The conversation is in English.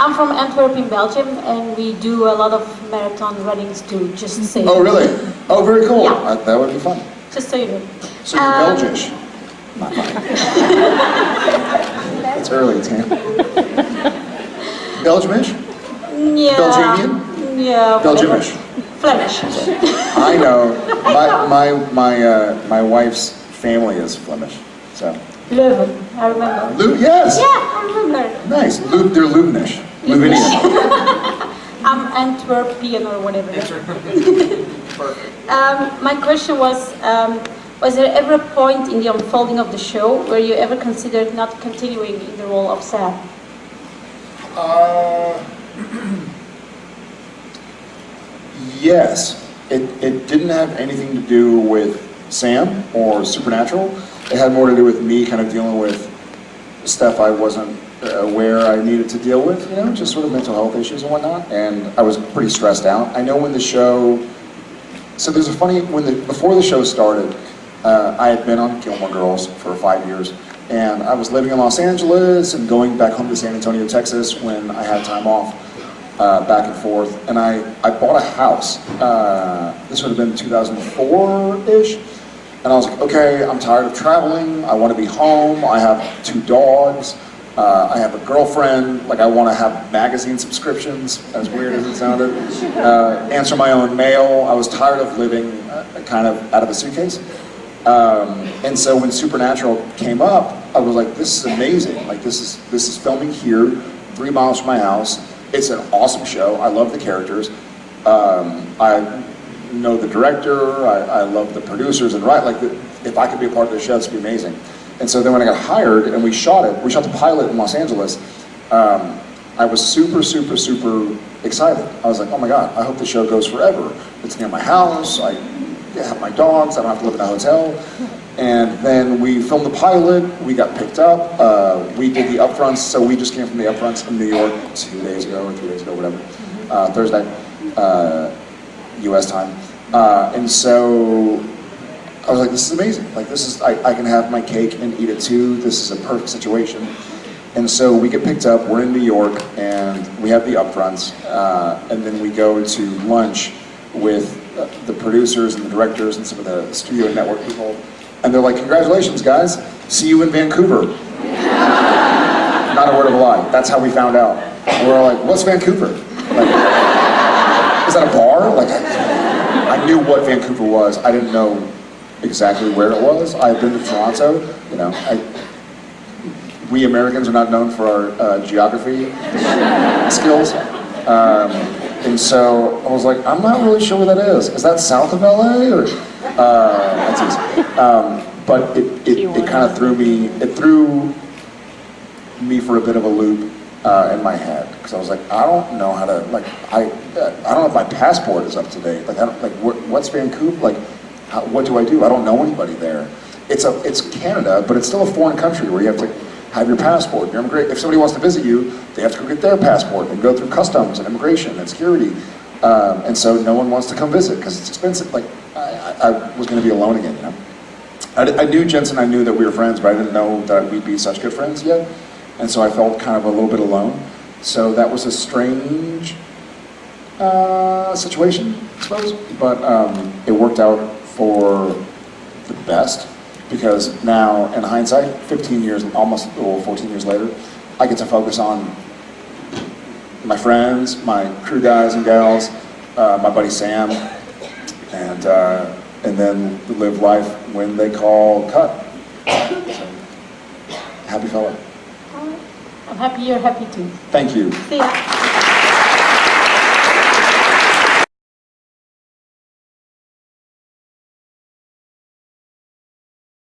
I'm from Antwerp in Belgium, and we do a lot of marathon runnings too, just so Oh, really? Oh, very cool. Yeah. Uh, that would be fun. Just so you know. So you're Um, Belgish. Not mine. It's early, Tam. Belgiumish? Yeah. Belgian? Yeah. Belgiumish. Flemish. I know. My my my uh, my wife's family is Flemish. So. Leuven, I remember. Lu- yes. Yeah, I remember. Nice. Lu- they're Lubnish. Luvinian. I'm Antwerpian or whatever. um, my question was, um, was there ever a point in the unfolding of the show where you ever considered not continuing in the role of Sam? Uh, yes. It, it didn't have anything to do with Sam or Supernatural. It had more to do with me kind of dealing with stuff I wasn't aware I needed to deal with, you know, just sort of mental health issues and whatnot. And I was pretty stressed out. I know when the show, so there's a funny, when the, before the show started, uh, I had been on Gilmore Girls for five years. And I was living in Los Angeles and going back home to San Antonio, Texas when I had time off uh, back and forth. And I, I bought a house. Uh, this would have been 2004-ish. And I was like, okay, I'm tired of traveling. I want to be home. I have two dogs. Uh, I have a girlfriend. Like, I want to have magazine subscriptions, as weird as it sounded. Uh, answer my own mail. I was tired of living uh, kind of out of a suitcase. Um, and so when Supernatural came up, I was like, this is amazing. Like, this is, this is filming here, three miles from my house. It's an awesome show. I love the characters. Um, I know the director, I, I love the producers, and right, like, the, if I could be a part of the show, it's be amazing. And so then when I got hired and we shot it, we shot the pilot in Los Angeles, um, I was super, super, super excited. I was like, oh my God, I hope the show goes forever. It's near my house, I have my dogs, I don't have to live in a hotel. And then we filmed the pilot, we got picked up, uh, we did the upfronts, so we just came from the upfronts in New York two days ago or three days ago, whatever, uh, Thursday. Uh, U.S. time. Uh, and so I was like, this is amazing. Like this is, I, I can have my cake and eat it too. This is a perfect situation. And so we get picked up, we're in New York, and we have the upfronts, uh, and then we go to lunch with the producers and the directors and some of the studio network people. And they're like, congratulations guys, see you in Vancouver. Not a word of a lie. That's how we found out. And we're like, what's Vancouver? Like, is that a bar? Like, I, I knew what Vancouver was. I didn't know exactly where it was. I've been to Toronto. You know, I, we Americans are not known for our uh, geography skills. Um, and so I was like, I'm not really sure where that is. Is that south of LA or? Uh, that's easy. Um, but it, it, it kind of threw me. It threw me for a bit of a loop uh, in my head because I was like, I don't know how to like I uh, I don't know if my passport is up to date. Like I don't like what, what's Vancouver like? How, what do I do? I don't know anybody there. It's a it's Canada, but it's still a foreign country where you have to have your passport. Your immigra- if somebody wants to visit you, they have to go get their passport and go through customs and immigration and security. Um, and so no one wants to come visit because it's expensive. Like I, I, I was going to be alone again, you know. I, I knew Jensen, I knew that we were friends, but I didn't know that we'd be such good friends yet. And so I felt kind of a little bit alone. So that was a strange uh, situation, I suppose. But um, it worked out for the best because now, in hindsight, 15 years, almost or 14 years later, I get to focus on my friends, my crew guys and gals, uh, my buddy Sam, and uh, and then live life when they call cut. So, happy fellow. I'm happy you're happy too. Thank you. See ya.